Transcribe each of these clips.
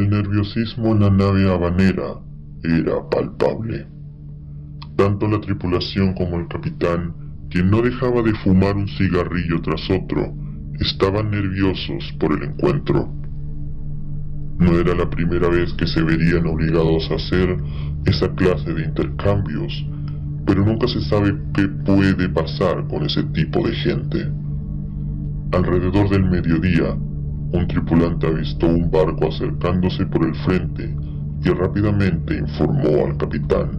El nerviosismo en la nave habanera era palpable. Tanto la tripulación como el capitán, quien no dejaba de fumar un cigarrillo tras otro, estaban nerviosos por el encuentro. No era la primera vez que se verían obligados a hacer esa clase de intercambios, pero nunca se sabe qué puede pasar con ese tipo de gente. Alrededor del mediodía, un tripulante avistó un barco acercándose por el frente y rápidamente informó al capitán.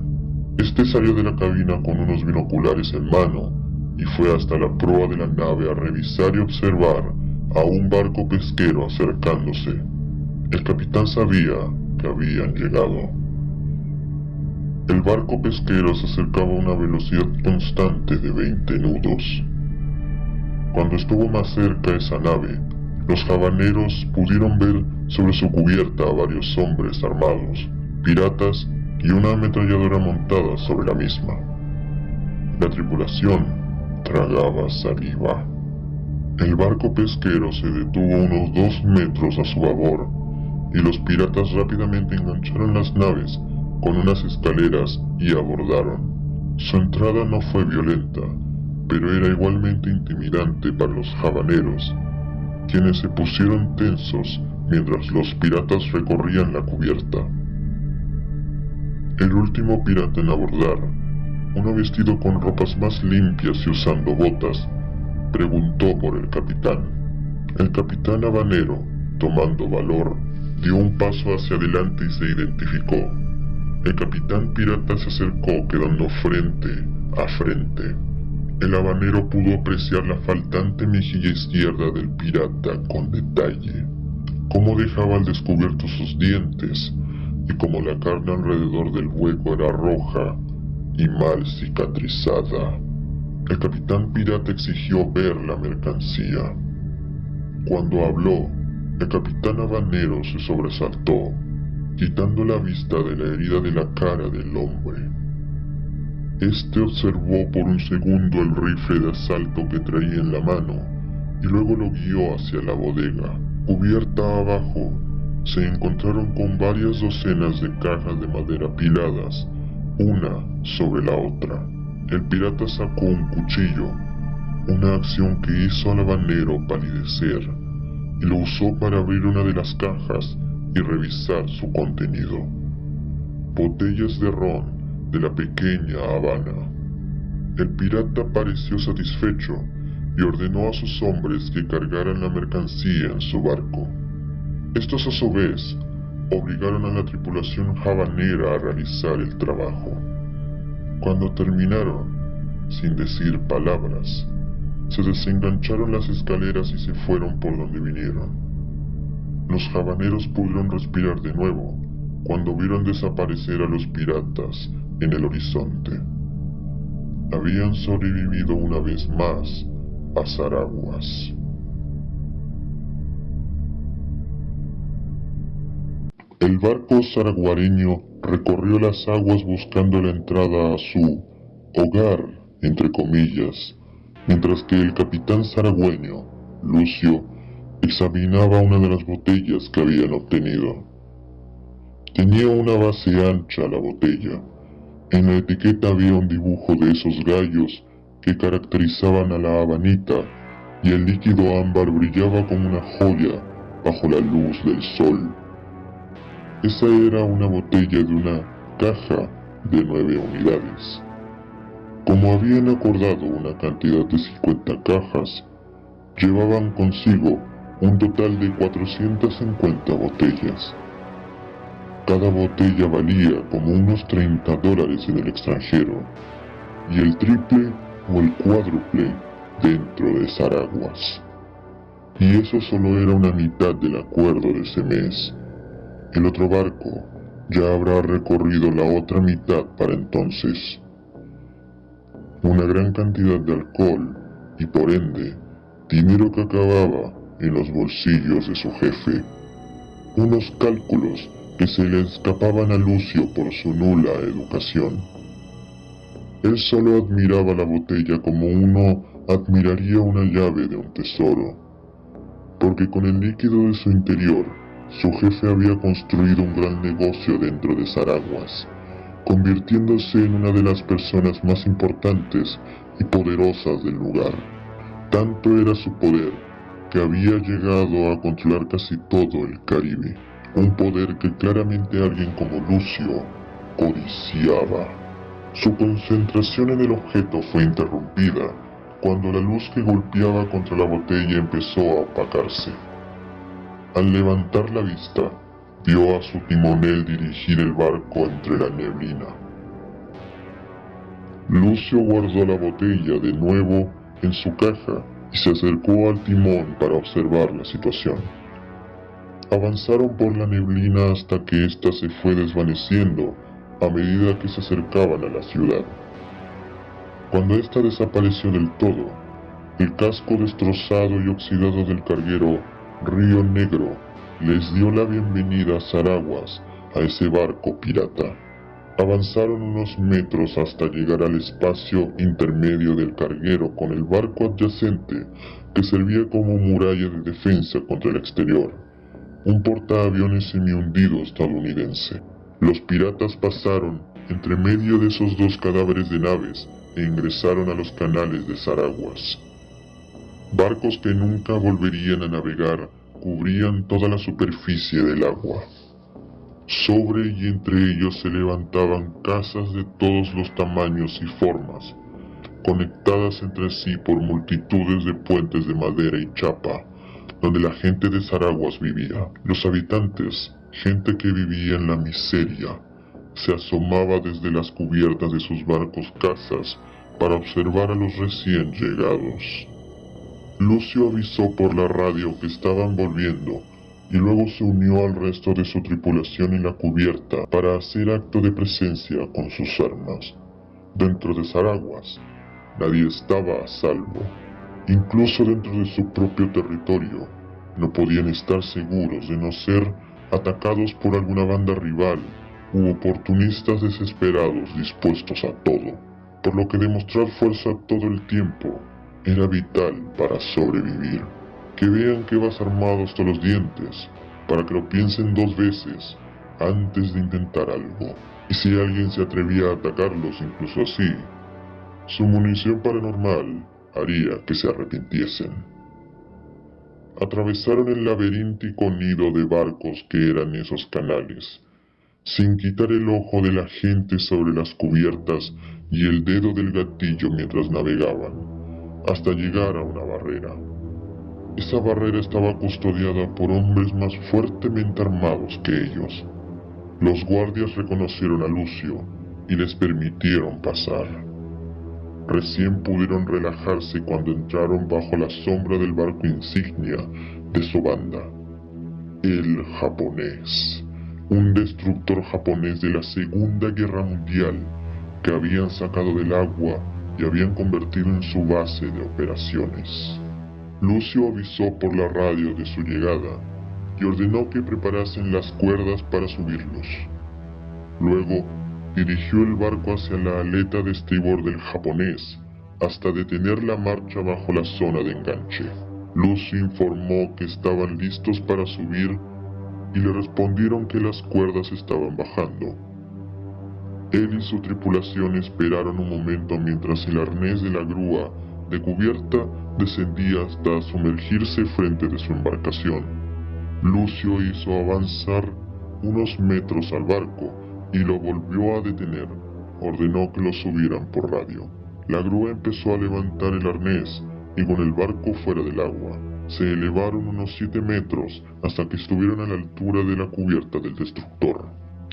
Este salió de la cabina con unos binoculares en mano y fue hasta la proa de la nave a revisar y observar a un barco pesquero acercándose. El capitán sabía que habían llegado. El barco pesquero se acercaba a una velocidad constante de 20 nudos. Cuando estuvo más cerca esa nave, los habaneros pudieron ver sobre su cubierta a varios hombres armados, piratas y una ametralladora montada sobre la misma. La tripulación tragaba saliva. El barco pesquero se detuvo unos dos metros a su babor y los piratas rápidamente engancharon las naves con unas escaleras y abordaron. Su entrada no fue violenta, pero era igualmente intimidante para los habaneros, quienes se pusieron tensos mientras los piratas recorrían la cubierta. El último pirata en abordar, uno vestido con ropas más limpias y usando botas, preguntó por el capitán. El capitán habanero, tomando valor, dio un paso hacia adelante y se identificó. El capitán pirata se acercó quedando frente a frente. El habanero pudo apreciar la faltante mejilla izquierda del pirata con detalle, cómo dejaba al descubierto sus dientes y cómo la carne alrededor del hueco era roja y mal cicatrizada. El capitán pirata exigió ver la mercancía. Cuando habló, el capitán habanero se sobresaltó, quitando la vista de la herida de la cara del hombre. Este observó por un segundo el rifle de asalto que traía en la mano y luego lo guió hacia la bodega. Cubierta abajo, se encontraron con varias docenas de cajas de madera apiladas, una sobre la otra. El pirata sacó un cuchillo, una acción que hizo al habanero palidecer, y lo usó para abrir una de las cajas y revisar su contenido. Botellas de ron de la pequeña Habana. El pirata pareció satisfecho y ordenó a sus hombres que cargaran la mercancía en su barco. Estos a su vez obligaron a la tripulación habanera a realizar el trabajo. Cuando terminaron, sin decir palabras, se desengancharon las escaleras y se fueron por donde vinieron. Los habaneros pudieron respirar de nuevo cuando vieron desaparecer a los piratas en el horizonte. Habían sobrevivido una vez más a Zaraguas. El barco zaraguareño recorrió las aguas buscando la entrada a su hogar, entre comillas, mientras que el capitán zaragüeño, Lucio, examinaba una de las botellas que habían obtenido. Tenía una base ancha la botella, en la etiqueta había un dibujo de esos gallos que caracterizaban a la habanita y el líquido ámbar brillaba como una joya bajo la luz del sol. Esa era una botella de una caja de nueve unidades. Como habían acordado una cantidad de 50 cajas, llevaban consigo un total de 450 botellas. Cada botella valía como unos 30 dólares en el extranjero y el triple o el cuádruple dentro de Zaraguas. Y eso solo era una mitad del acuerdo de ese mes. El otro barco ya habrá recorrido la otra mitad para entonces. Una gran cantidad de alcohol y por ende dinero que acababa en los bolsillos de su jefe. Unos cálculos que se le escapaban a Lucio por su nula educación. Él solo admiraba la botella como uno admiraría una llave de un tesoro, porque con el líquido de su interior Su jefe había construido un gran negocio dentro de Zaraguas, convirtiéndose en una de las personas más importantes y poderosas del lugar. Tanto era su poder que había llegado a controlar casi todo el Caribe, un poder que claramente alguien como Lucio codiciaba. Su concentración en el objeto fue interrumpida cuando la luz que golpeaba contra la botella empezó a opacarse. Al levantar la vista, vio a su timonel dirigir el barco entre la neblina. Lucio guardó la botella de nuevo en su caja y se acercó al timón para observar la situación. Avanzaron por la neblina hasta que ésta se fue desvaneciendo a medida que se acercaban a la ciudad. Cuando ésta desapareció del todo, el casco destrozado y oxidado del carguero Río Negro les dio la bienvenida a Zaraguas, a ese barco pirata. Avanzaron unos metros hasta llegar al espacio intermedio del carguero con el barco adyacente que servía como muralla de defensa contra el exterior, un portaaviones semi-hundido estadounidense. Los piratas pasaron entre medio de esos dos cadáveres de naves e ingresaron a los canales de Zaraguas. Barcos que nunca volverían a navegar cubrían toda la superficie del agua. Sobre y entre ellos se levantaban casas de todos los tamaños y formas, conectadas entre sí por multitudes de puentes de madera y chapa, donde la gente de Zaraguas vivía. Los habitantes, gente que vivía en la miseria, se asomaba desde las cubiertas de sus barcos casas para observar a los recién llegados. Lucio avisó por la radio que estaban volviendo y luego se unió al resto de su tripulación en la cubierta para hacer acto de presencia con sus armas. Dentro de Zaraguas, nadie estaba a salvo. Incluso dentro de su propio territorio, no podían estar seguros de no ser atacados por alguna banda rival u oportunistas desesperados dispuestos a todo, por lo que demostrar fuerza todo el tiempo era vital para sobrevivir. Que vean que vas armado hasta los dientes, para que lo piensen dos veces antes de intentar algo. Y si alguien se atrevía a atacarlos incluso así, su munición paranormal haría que se arrepintiesen. Atravesaron el laberíntico nido de barcos que eran esos canales, sin quitar el ojo de la gente sobre las cubiertas y el dedo del gatillo mientras navegaban, hasta llegar a una barrera. Esa barrera estaba custodiada por hombres más fuertemente armados que ellos. Los guardias reconocieron a Lucio y les permitieron pasar. Recién pudieron relajarse cuando entraron bajo la sombra del barco insignia de su banda, el japonés un destructor japonés de la Segunda Guerra Mundial que habían sacado del agua y habían convertido en su base de operaciones. Lucio avisó por la radio de su llegada y ordenó que preparasen las cuerdas para subirlos. Luego dirigió el barco hacia la aleta de estribor del japonés hasta detener la marcha bajo la zona de enganche. Lucio informó que estaban listos para subir y le respondieron que las cuerdas estaban bajando. Él y su tripulación esperaron un momento mientras el arnés de la grúa de cubierta descendía hasta sumergirse frente de su embarcación. Lucio hizo avanzar unos metros al barco y lo volvió a detener. Ordenó que lo subieran por radio. La grúa empezó a levantar el arnés y con el barco fuera del agua se elevaron unos 7 metros hasta que estuvieron a la altura de la cubierta del destructor.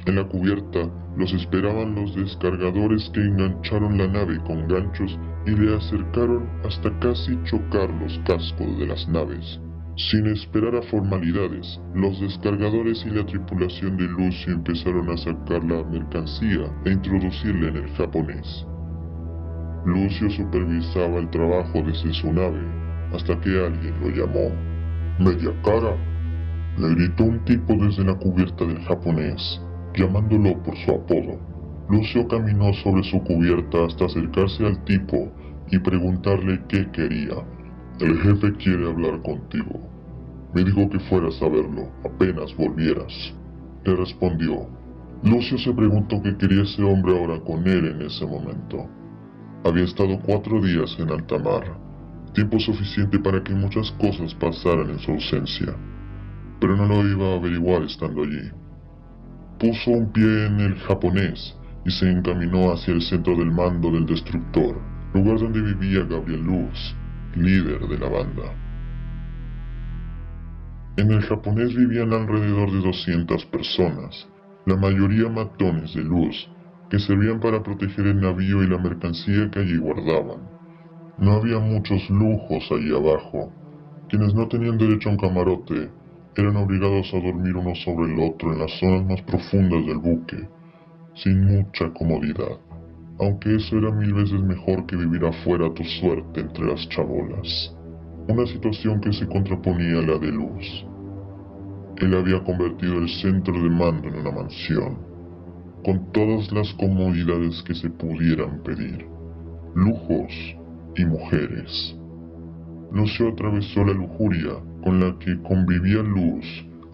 En la cubierta los esperaban los descargadores que engancharon la nave con ganchos y le acercaron hasta casi chocar los cascos de las naves. Sin esperar a formalidades, los descargadores y la tripulación de Lucio empezaron a sacar la mercancía e introducirla en el japonés. Lucio supervisaba el trabajo desde su nave hasta que alguien lo llamó. Media cara, le gritó un tipo desde la cubierta del japonés, llamándolo por su apodo. Lucio caminó sobre su cubierta hasta acercarse al tipo y preguntarle qué quería. El jefe quiere hablar contigo. Me dijo que fueras a verlo apenas volvieras. Le respondió. Lucio se preguntó qué quería ese hombre ahora con él en ese momento. Había estado cuatro días en alta mar, tiempo suficiente para que muchas cosas pasaran en su ausencia, pero no lo iba a averiguar estando allí. Puso un pie en el japonés y se encaminó hacia el centro del mando del destructor, lugar donde vivía Gabriel Luz, líder de la banda. En el japonés vivían alrededor de 200 personas, la mayoría matones de luz, que servían para proteger el navío y la mercancía que allí guardaban. No había muchos lujos allí abajo. Quienes no tenían derecho a un camarote eran obligados a dormir uno sobre el otro en las zonas más profundas del buque, sin mucha comodidad, aunque eso era mil veces mejor que vivir afuera tu suerte entre las chabolas, una situación que se contraponía a la de Luz. Él había convertido el centro de mando en una mansión, con todas las comodidades que se pudieran pedir, lujos y mujeres. Lucio atravesó la lujuria con la que convivía Luz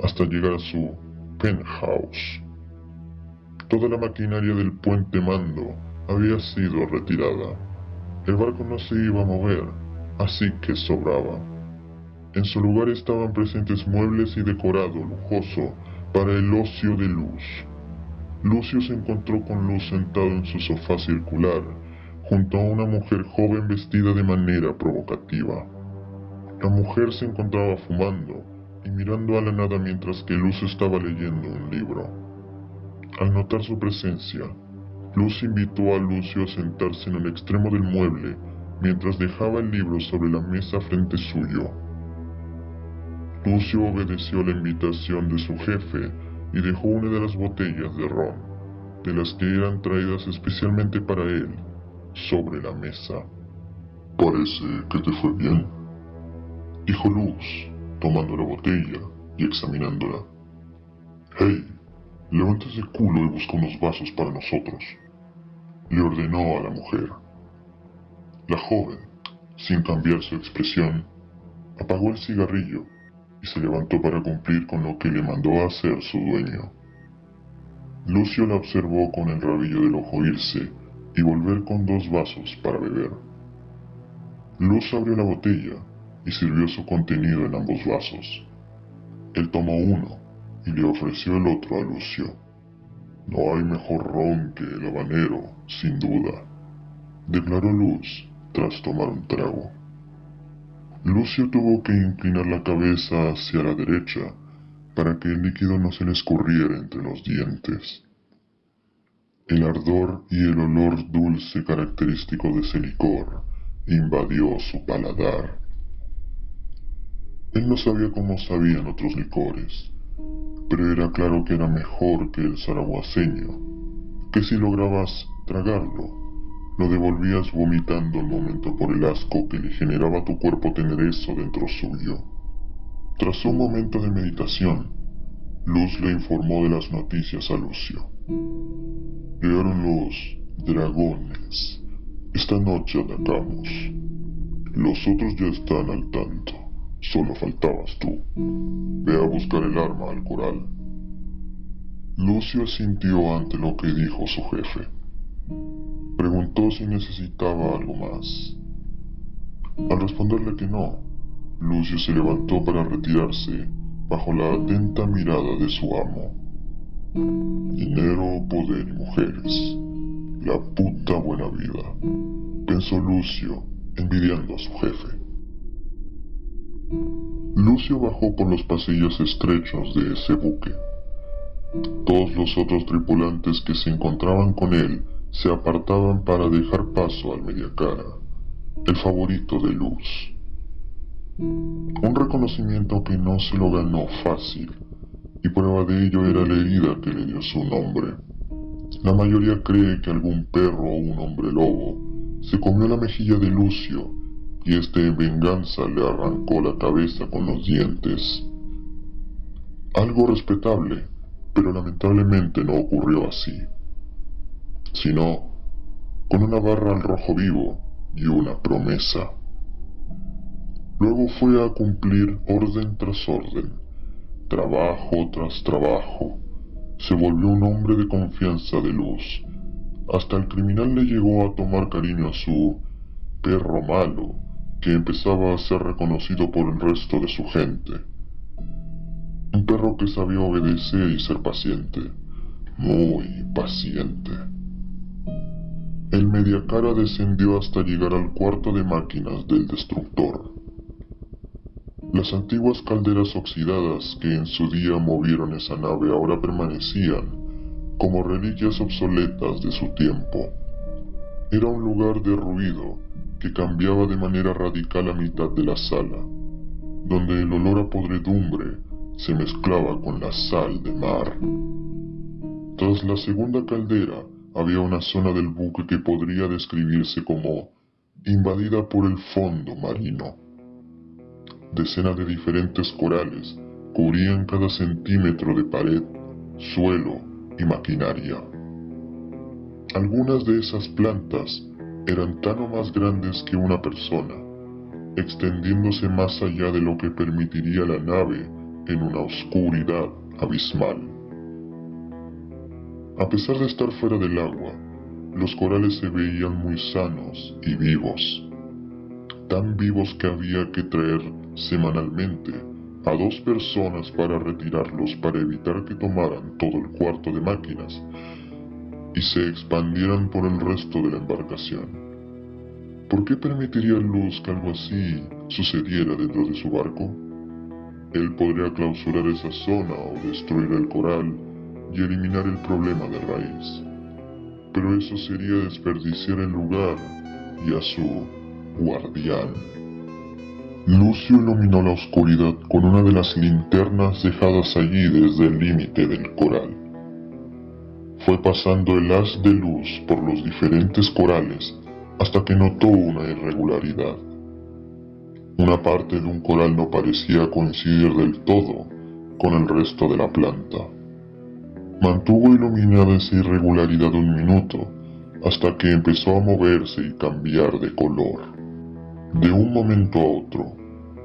hasta llegar a su penthouse. Toda la maquinaria del puente mando había sido retirada. El barco no se iba a mover, así que sobraba. En su lugar estaban presentes muebles y decorado lujoso para el ocio de Luz. Lucio se encontró con Luz sentado en su sofá circular, junto a una mujer joven vestida de manera provocativa. La mujer se encontraba fumando y mirando a la nada mientras que Luz estaba leyendo un libro. Al notar su presencia, Luz invitó a Lucio a sentarse en el extremo del mueble mientras dejaba el libro sobre la mesa frente suyo. Lucio obedeció la invitación de su jefe y dejó una de las botellas de ron, de las que eran traídas especialmente para él, sobre la mesa. Parece que te fue bien, dijo Luz, tomando la botella y examinándola. Hey, levanta ese culo y busca unos vasos para nosotros, le ordenó a la mujer. La joven, sin cambiar su expresión, apagó el cigarrillo y se levantó para cumplir con lo que le mandó a hacer su dueño. Lucio la observó con el rabillo del ojo irse y volver con dos vasos para beber. Luz abrió la botella y sirvió su contenido en ambos vasos. Él tomó uno y le ofreció el otro a Lucio. No hay mejor ron que el habanero, sin duda, declaró Luz tras tomar un trago. Lucio tuvo que inclinar la cabeza hacia la derecha para que el líquido no se le escurriera entre los dientes. El ardor y el olor dulce característico de ese licor invadió su paladar. Él no sabía cómo sabían otros licores, pero era claro que era mejor que el zaragoaseño, que si lograbas tragarlo, lo devolvías vomitando al momento por el asco que le generaba tu cuerpo tener eso dentro suyo. Tras un momento de meditación, Luz le informó de las noticias a Lucio. Llegaron los dragones. Esta noche atacamos. Los otros ya están al tanto. Solo faltabas tú. Ve a buscar el arma al coral. Lucio asintió ante lo que dijo su jefe. Preguntó si necesitaba algo más. Al responderle que no, Lucio se levantó para retirarse bajo la atenta mirada de su amo. Dinero, poder y mujeres. La puta buena vida, pensó Lucio, envidiando a su jefe. Lucio bajó por los pasillos estrechos de ese buque. Todos los otros tripulantes que se encontraban con él se apartaban para dejar paso al mediacara, el favorito de Luz. Un reconocimiento que no se lo ganó fácil, y prueba de ello era la herida que le dio su nombre. La mayoría cree que algún perro o un hombre lobo se comió la mejilla de Lucio y este en venganza le arrancó la cabeza con los dientes. Algo respetable, pero lamentablemente no ocurrió así sino con una barra al rojo vivo y una promesa. Luego fue a cumplir orden tras orden, trabajo tras trabajo. Se volvió un hombre de confianza de luz. Hasta el criminal le llegó a tomar cariño a su perro malo, que empezaba a ser reconocido por el resto de su gente. Un perro que sabía obedecer y ser paciente, muy paciente. El mediacara descendió hasta llegar al cuarto de máquinas del destructor. Las antiguas calderas oxidadas que en su día movieron esa nave ahora permanecían como reliquias obsoletas de su tiempo. Era un lugar de ruido que cambiaba de manera radical a mitad de la sala, donde el olor a podredumbre se mezclaba con la sal de mar. Tras la segunda caldera había una zona del buque que podría describirse como invadida por el fondo marino. Decenas de diferentes corales cubrían cada centímetro de pared, suelo y maquinaria. Algunas de esas plantas eran tan o más grandes que una persona, extendiéndose más allá de lo que permitiría la nave en una oscuridad abismal. A pesar de estar fuera del agua, los corales se veían muy sanos y vivos, tan vivos que había que traer semanalmente a dos personas para retirarlos para evitar que tomaran todo el cuarto de máquinas y se expandieran por el resto de la embarcación. ¿Por qué permitiría Luz que algo así sucediera dentro de su barco? Él podría clausurar esa zona o destruir el coral y eliminar el problema de raíz. Pero eso sería desperdiciar el lugar y a su guardián. Lucio iluminó la oscuridad con una de las linternas dejadas allí desde el límite del coral. Fue pasando el haz de luz por los diferentes corales hasta que notó una irregularidad. Una parte de un coral no parecía coincidir del todo con el resto de la planta. Mantuvo iluminada esa irregularidad un minuto hasta que empezó a moverse y cambiar de color. De un momento a otro,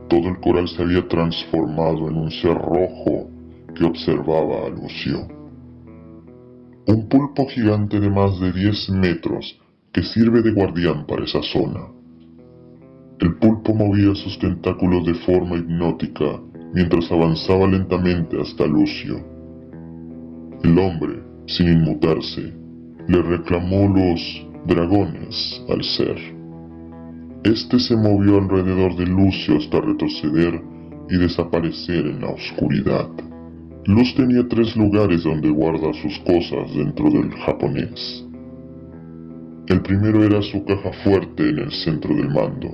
todo el coral se había transformado en un ser rojo que observaba a Lucio. Un pulpo gigante de más de 10 metros que sirve de guardián para esa zona. El pulpo movía sus tentáculos de forma hipnótica mientras avanzaba lentamente hasta Lucio. El hombre, sin inmutarse, le reclamó los dragones al ser. Este se movió alrededor de Lucio hasta retroceder y desaparecer en la oscuridad. Luz tenía tres lugares donde guarda sus cosas dentro del japonés. El primero era su caja fuerte en el centro del mando,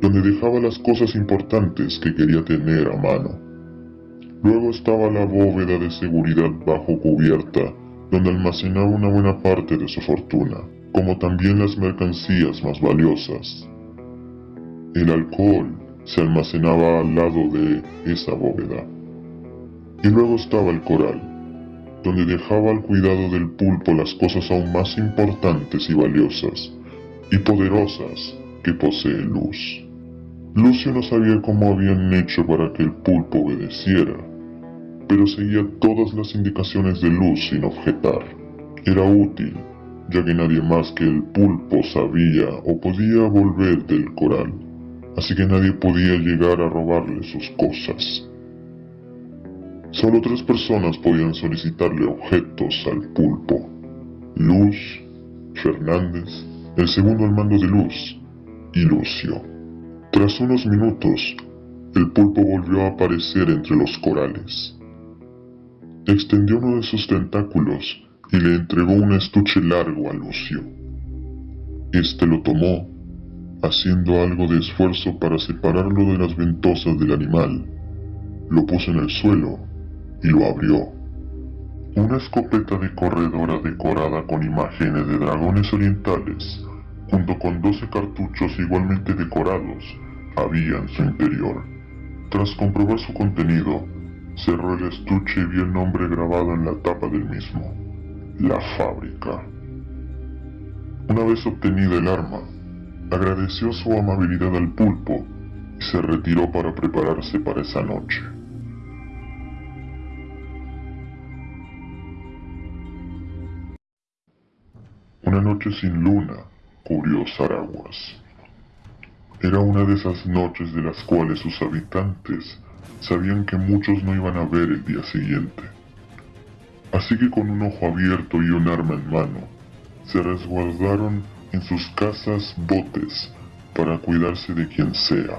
donde dejaba las cosas importantes que quería tener a mano. Luego estaba la bóveda de seguridad bajo cubierta, donde almacenaba una buena parte de su fortuna, como también las mercancías más valiosas. El alcohol se almacenaba al lado de esa bóveda. Y luego estaba el coral, donde dejaba al cuidado del pulpo las cosas aún más importantes y valiosas y poderosas que posee Luz. Lucio no sabía cómo habían hecho para que el pulpo obedeciera, pero seguía todas las indicaciones de Luz sin objetar. Era útil, ya que nadie más que el pulpo sabía o podía volver del coral así que nadie podía llegar a robarle sus cosas. Solo tres personas podían solicitarle objetos al pulpo. Luz, Fernández, el segundo al mando de Luz, y Lucio. Tras unos minutos, el pulpo volvió a aparecer entre los corales. Extendió uno de sus tentáculos y le entregó un estuche largo a Lucio. Este lo tomó haciendo algo de esfuerzo para separarlo de las ventosas del animal. Lo puso en el suelo y lo abrió. Una escopeta de corredora decorada con imágenes de dragones orientales, junto con 12 cartuchos igualmente decorados, había en su interior. Tras comprobar su contenido, cerró el estuche y vio el nombre grabado en la tapa del mismo. La fábrica. Una vez obtenida el arma, Agradeció su amabilidad al pulpo y se retiró para prepararse para esa noche. Una noche sin luna cubrió Zaraguas. Era una de esas noches de las cuales sus habitantes sabían que muchos no iban a ver el día siguiente. Así que con un ojo abierto y un arma en mano, se resguardaron en sus casas botes para cuidarse de quien sea.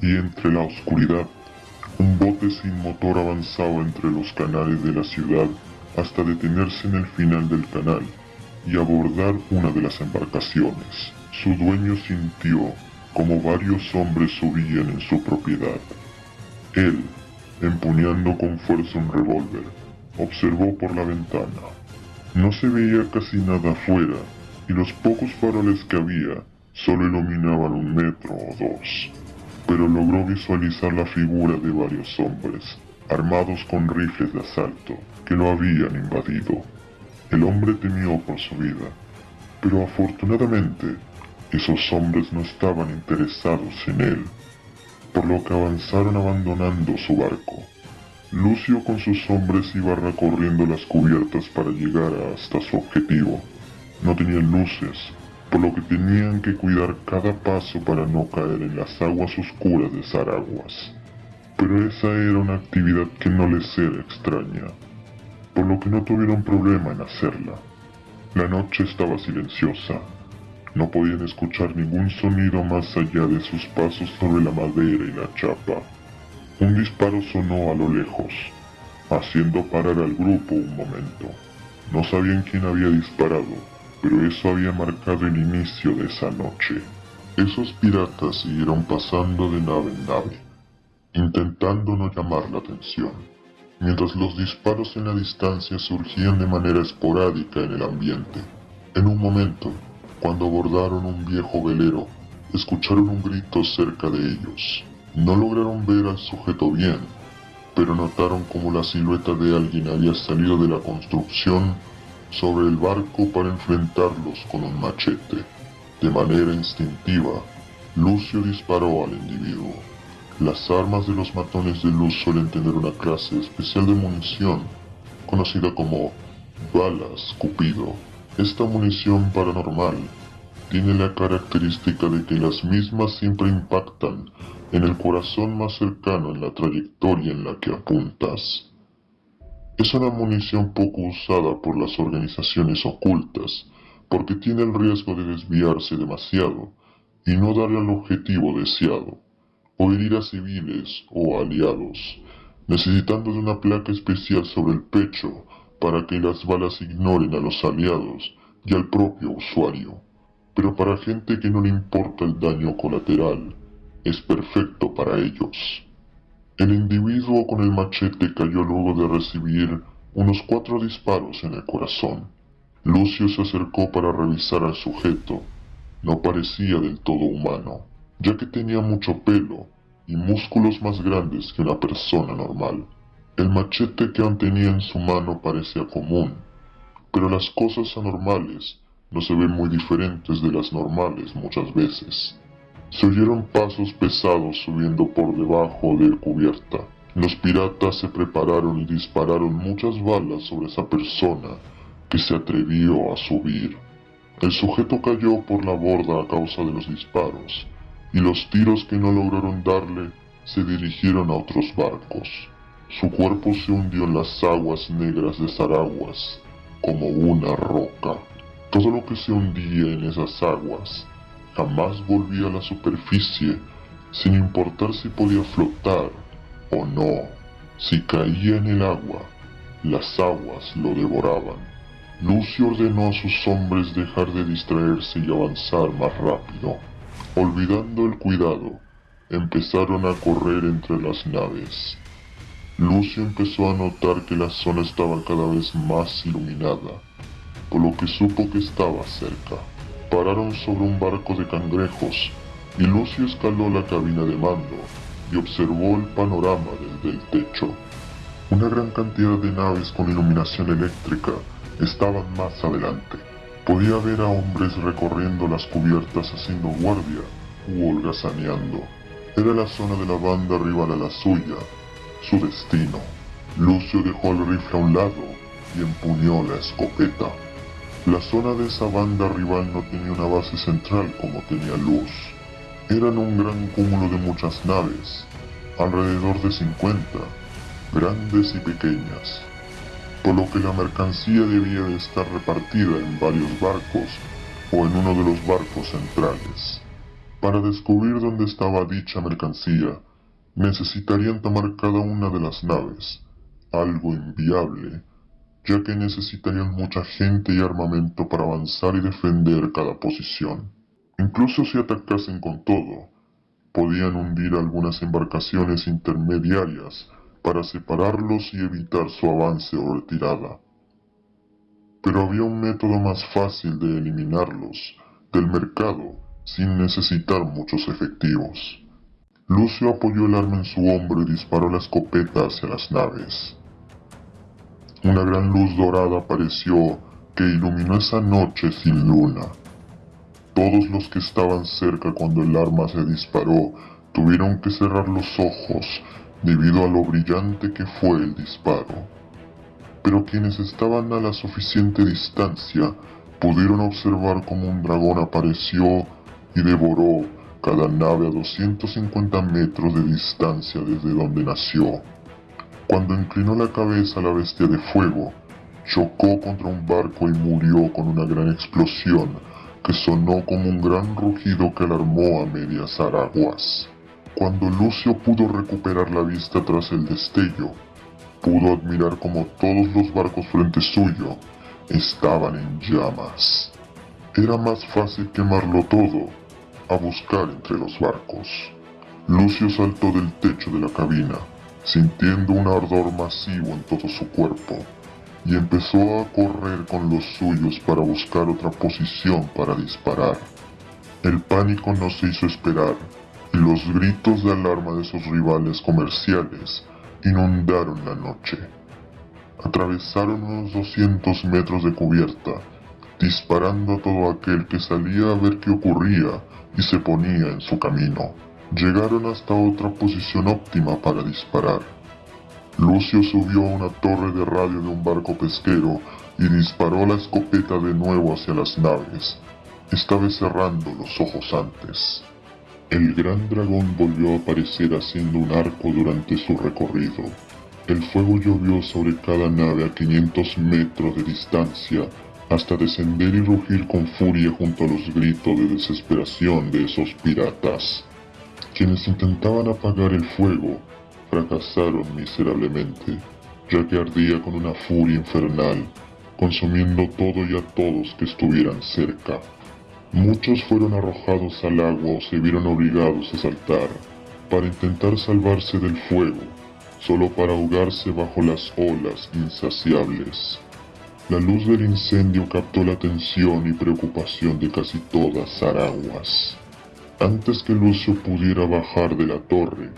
Y entre la oscuridad, un bote sin motor avanzaba entre los canales de la ciudad hasta detenerse en el final del canal y abordar una de las embarcaciones. Su dueño sintió como varios hombres subían en su propiedad. Él, empuñando con fuerza un revólver, observó por la ventana. No se veía casi nada afuera y los pocos faroles que había solo iluminaban un metro o dos, pero logró visualizar la figura de varios hombres, armados con rifles de asalto, que lo habían invadido. El hombre temió por su vida, pero afortunadamente esos hombres no estaban interesados en él, por lo que avanzaron abandonando su barco. Lucio con sus hombres iba recorriendo las cubiertas para llegar hasta su objetivo. No tenían luces, por lo que tenían que cuidar cada paso para no caer en las aguas oscuras de Zaraguas. Pero esa era una actividad que no les era extraña, por lo que no tuvieron problema en hacerla. La noche estaba silenciosa, no podían escuchar ningún sonido más allá de sus pasos sobre la madera y la chapa. Un disparo sonó a lo lejos, haciendo parar al grupo un momento. No sabían quién había disparado, pero eso había marcado el inicio de esa noche. Esos piratas siguieron pasando de nave en nave, intentando no llamar la atención, mientras los disparos en la distancia surgían de manera esporádica en el ambiente. En un momento, cuando abordaron un viejo velero, escucharon un grito cerca de ellos. No lograron ver al sujeto bien, pero notaron como la silueta de alguien había salido de la construcción sobre el barco para enfrentarlos con un machete. De manera instintiva, Lucio disparó al individuo. Las armas de los matones de luz suelen tener una clase especial de munición, conocida como balas Cupido. Esta munición paranormal tiene la característica de que las mismas siempre impactan en el corazón más cercano en la trayectoria en la que apuntas. Es una munición poco usada por las organizaciones ocultas porque tiene el riesgo de desviarse demasiado y no darle al objetivo deseado, o herir a civiles o aliados, necesitando de una placa especial sobre el pecho para que las balas ignoren a los aliados y al propio usuario. Pero para gente que no le importa el daño colateral, es perfecto para ellos. El individuo con el machete cayó luego de recibir unos cuatro disparos en el corazón. Lucio se acercó para revisar al sujeto. No parecía del todo humano, ya que tenía mucho pelo y músculos más grandes que una persona normal. El machete que aún tenía en su mano parecía común, pero las cosas anormales no se ven muy diferentes de las normales muchas veces. Se oyeron pasos pesados subiendo por debajo de cubierta. Los piratas se prepararon y dispararon muchas balas sobre esa persona que se atrevió a subir. El sujeto cayó por la borda a causa de los disparos, y los tiros que no lograron darle se dirigieron a otros barcos. Su cuerpo se hundió en las aguas negras de Zaraguas, como una roca. Todo lo que se hundía en esas aguas jamás volvía a la superficie, sin importar si podía flotar o no. Si caía en el agua, las aguas lo devoraban. Lucio ordenó a sus hombres dejar de distraerse y avanzar más rápido. Olvidando el cuidado, empezaron a correr entre las naves. Lucio empezó a notar que la zona estaba cada vez más iluminada, por lo que supo que estaba cerca. Pararon sobre un barco de cangrejos y Lucio escaló la cabina de mando y observó el panorama desde el techo. Una gran cantidad de naves con iluminación eléctrica estaban más adelante. Podía ver a hombres recorriendo las cubiertas haciendo guardia u holgazaneando. Era la zona de la banda rival a la suya, su destino. Lucio dejó el rifle a un lado y empuñó la escopeta. La zona de esa banda rival no tenía una base central como tenía Luz. Eran un gran cúmulo de muchas naves, alrededor de 50, grandes y pequeñas, por lo que la mercancía debía de estar repartida en varios barcos o en uno de los barcos centrales. Para descubrir dónde estaba dicha mercancía, necesitarían tomar cada una de las naves, algo inviable, ya que necesitarían mucha gente y armamento para avanzar y defender cada posición. Incluso si atacasen con todo, podían hundir algunas embarcaciones intermediarias para separarlos y evitar su avance o retirada. Pero había un método más fácil de eliminarlos del mercado sin necesitar muchos efectivos. Lucio apoyó el arma en su hombro y disparó la escopeta hacia las naves. Una gran luz dorada apareció que iluminó esa noche sin luna. Todos los que estaban cerca cuando el arma se disparó tuvieron que cerrar los ojos debido a lo brillante que fue el disparo. Pero quienes estaban a la suficiente distancia pudieron observar cómo un dragón apareció y devoró cada nave a 250 metros de distancia desde donde nació. Cuando inclinó la cabeza la bestia de fuego, chocó contra un barco y murió con una gran explosión que sonó como un gran rugido que alarmó a medias araguas. Cuando Lucio pudo recuperar la vista tras el destello, pudo admirar como todos los barcos frente suyo estaban en llamas. Era más fácil quemarlo todo a buscar entre los barcos. Lucio saltó del techo de la cabina sintiendo un ardor masivo en todo su cuerpo, y empezó a correr con los suyos para buscar otra posición para disparar. El pánico no se hizo esperar, los gritos de alarma de sus rivales comerciales inundaron la noche. Atravesaron unos 200 metros de cubierta, disparando a todo aquel que salía a ver qué ocurría y se ponía en su camino. Llegaron hasta otra posición óptima para disparar. Lucio subió a una torre de radio de un barco pesquero y disparó la escopeta de nuevo hacia las naves, esta vez cerrando los ojos antes. El gran dragón volvió a aparecer haciendo un arco durante su recorrido. El fuego llovió sobre cada nave a 500 metros de distancia hasta descender y rugir con furia junto a los gritos de desesperación de esos piratas. Quienes intentaban apagar el fuego fracasaron miserablemente, ya que ardía con una furia infernal, consumiendo todo y a todos que estuvieran cerca. Muchos fueron arrojados al agua o se vieron obligados a saltar para intentar salvarse del fuego, solo para ahogarse bajo las olas insaciables. La luz del incendio captó la atención y preocupación de casi todas Araguas. Antes que Lucio pudiera bajar de la torre,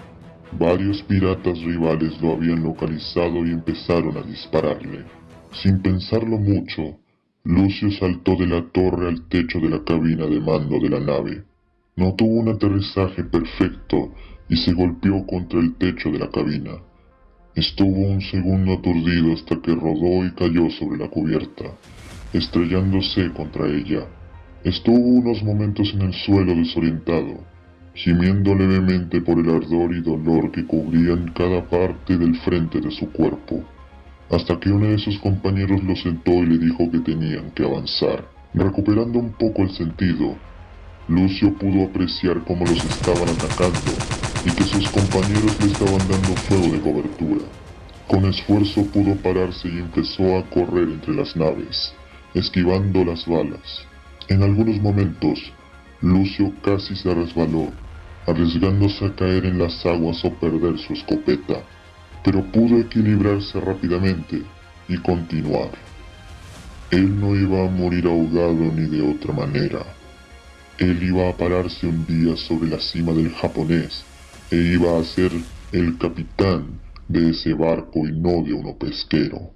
varios piratas rivales lo habían localizado y empezaron a dispararle. Sin pensarlo mucho, Lucio saltó de la torre al techo de la cabina de mando de la nave. No tuvo un aterrizaje perfecto y se golpeó contra el techo de la cabina. Estuvo un segundo aturdido hasta que rodó y cayó sobre la cubierta, estrellándose contra ella. Estuvo unos momentos en el suelo desorientado, gimiendo levemente por el ardor y dolor que cubrían cada parte del frente de su cuerpo, hasta que uno de sus compañeros lo sentó y le dijo que tenían que avanzar. Recuperando un poco el sentido, Lucio pudo apreciar cómo los estaban atacando y que sus compañeros le estaban dando fuego de cobertura. Con esfuerzo pudo pararse y empezó a correr entre las naves, esquivando las balas. En algunos momentos, Lucio casi se resbaló, arriesgándose a caer en las aguas o perder su escopeta, pero pudo equilibrarse rápidamente y continuar. Él no iba a morir ahogado ni de otra manera. Él iba a pararse un día sobre la cima del japonés e iba a ser el capitán de ese barco y no de uno pesquero.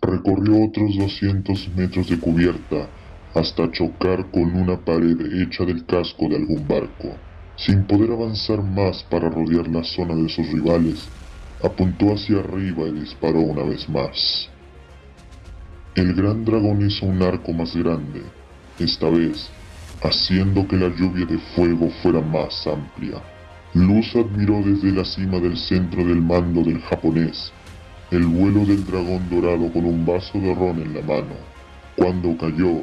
Recorrió otros 200 metros de cubierta hasta chocar con una pared hecha del casco de algún barco. Sin poder avanzar más para rodear la zona de sus rivales, apuntó hacia arriba y disparó una vez más. El gran dragón hizo un arco más grande, esta vez haciendo que la lluvia de fuego fuera más amplia. Luz admiró desde la cima del centro del mando del japonés el vuelo del dragón dorado con un vaso de ron en la mano. Cuando cayó,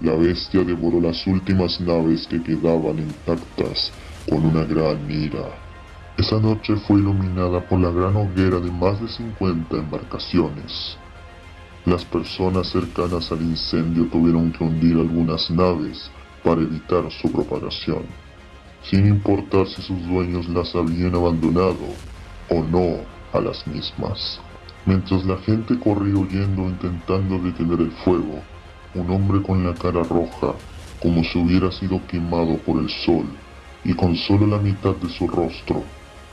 la bestia devoró las últimas naves que quedaban intactas con una gran ira. Esa noche fue iluminada por la gran hoguera de más de 50 embarcaciones. Las personas cercanas al incendio tuvieron que hundir algunas naves para evitar su propagación, sin importar si sus dueños las habían abandonado o no a las mismas. Mientras la gente corría huyendo intentando detener el fuego, un hombre con la cara roja, como si hubiera sido quemado por el sol, y con solo la mitad de su rostro,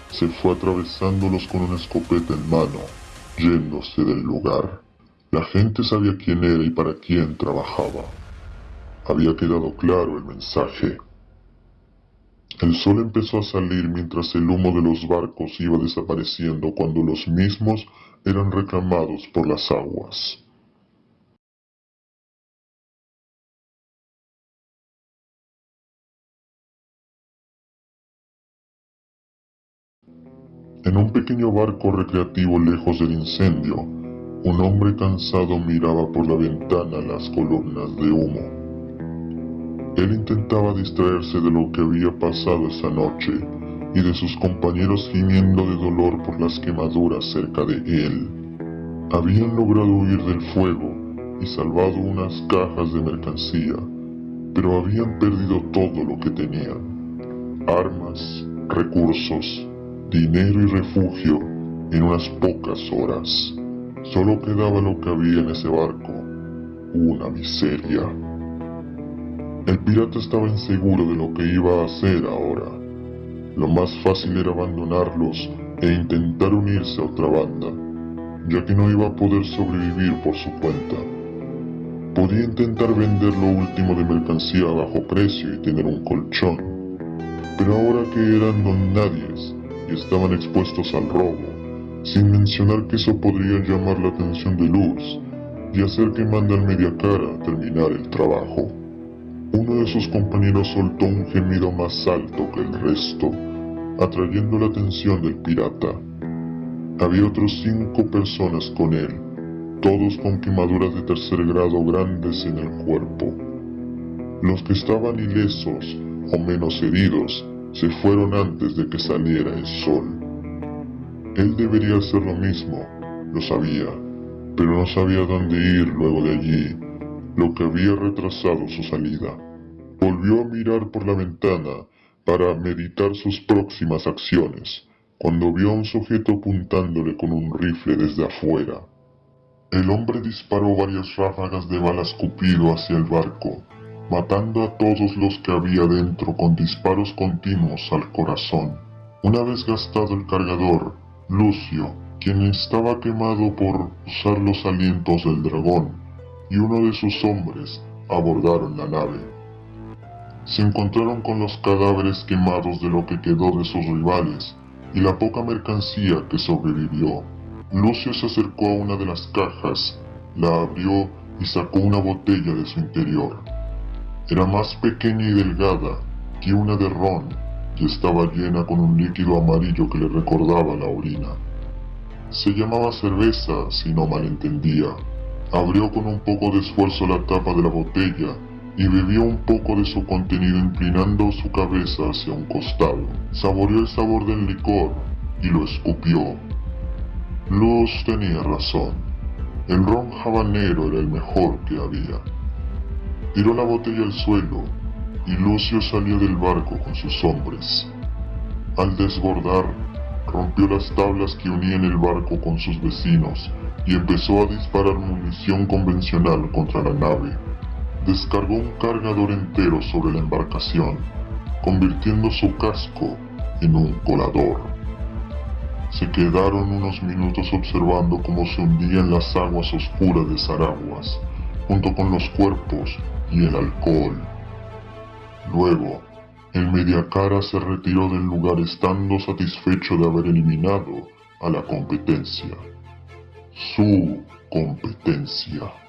se fue atravesándolos con una escopeta en mano, yéndose del lugar. La gente sabía quién era y para quién trabajaba. Había quedado claro el mensaje. El sol empezó a salir mientras el humo de los barcos iba desapareciendo cuando los mismos eran reclamados por las aguas. En un pequeño barco recreativo lejos del incendio, un hombre cansado miraba por la ventana las columnas de humo. Él intentaba distraerse de lo que había pasado esa noche y de sus compañeros gimiendo de dolor por las quemaduras cerca de él. Habían logrado huir del fuego y salvado unas cajas de mercancía, pero habían perdido todo lo que tenían. Armas, recursos, dinero y refugio en unas pocas horas. Solo quedaba lo que había en ese barco, una miseria. El pirata estaba inseguro de lo que iba a hacer ahora. Lo más fácil era abandonarlos e intentar unirse a otra banda, ya que no iba a poder sobrevivir por su cuenta. Podía intentar vender lo último de mercancía a bajo precio y tener un colchón, pero ahora que eran don nadies y estaban expuestos al robo, sin mencionar que eso podría llamar la atención de Luz y hacer que mande al mediacara a terminar el trabajo. Uno de sus compañeros soltó un gemido más alto que el resto, atrayendo la atención del pirata. Había otros cinco personas con él, todos con quemaduras de tercer grado grandes en el cuerpo. Los que estaban ilesos o menos heridos se fueron antes de que saliera el sol. Él debería hacer lo mismo, lo sabía, pero no sabía dónde ir luego de allí, lo que había retrasado su salida. Volvió a mirar por la ventana para meditar sus próximas acciones, cuando vio a un sujeto apuntándole con un rifle desde afuera. El hombre disparó varias ráfagas de bala escupido hacia el barco, matando a todos los que había dentro con disparos continuos al corazón. Una vez gastado el cargador, Lucio, quien estaba quemado por usar los alientos del dragón, y uno de sus hombres abordaron la nave se encontraron con los cadáveres quemados de lo que quedó de sus rivales y la poca mercancía que sobrevivió. Lucio se acercó a una de las cajas, la abrió y sacó una botella de su interior. Era más pequeña y delgada que una de ron y estaba llena con un líquido amarillo que le recordaba la orina. Se llamaba cerveza, si no malentendía. Abrió con un poco de esfuerzo la tapa de la botella y bebió un poco de su contenido inclinando su cabeza hacia un costado. Saboreó el sabor del licor y lo escupió. Luz tenía razón. El ron habanero era el mejor que había. Tiró la botella al suelo y Lucio salió del barco con sus hombres. Al desbordar, rompió las tablas que unían el barco con sus vecinos y empezó a disparar munición convencional contra la nave descargó un cargador entero sobre la embarcación, convirtiendo su casco en un colador. Se quedaron unos minutos observando cómo se hundían las aguas oscuras de Zaraguas, junto con los cuerpos y el alcohol. Luego, El mediacara se retiró del lugar estando satisfecho de haber eliminado a la competencia. Su competencia.